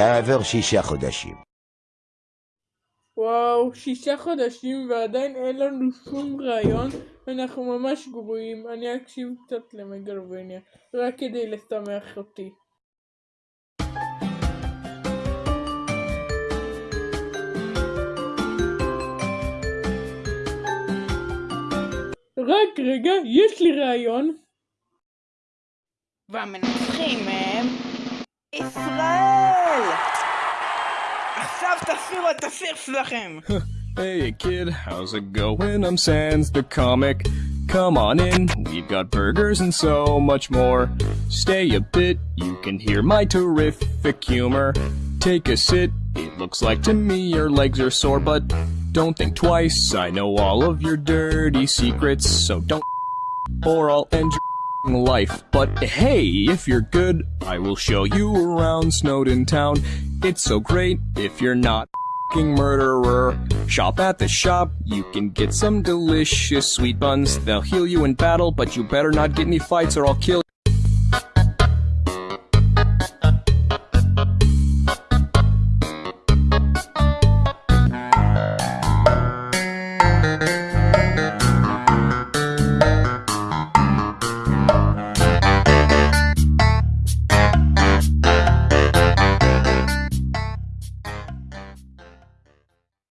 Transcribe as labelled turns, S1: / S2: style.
S1: כעבר שישה חודשים.
S2: וואו, שישה חודשים ועדיין אין לנו שום רעיון, אנחנו ממש גרועים. אני אקשיב קצת למגלובניה, רק כדי לשמח אותי. רק רגע, יש לי רעיון. והמנצחים הם ישראל yourself to see what
S3: hey kid, how's it going? I'm Sans the comic. Come on in, we've got burgers and so much more. Stay a bit, you can hear my terrific humor. Take a sit, it looks like to me your legs are sore, but don't think twice. I know all of your dirty secrets, so don't or I'll end your life. But hey, if you're good, I will show you around Snowdin Town. It's so great if you're not murderer. Shop at the shop, you can get some delicious sweet buns. They'll heal you in battle, but you better not get any fights or I'll kill you.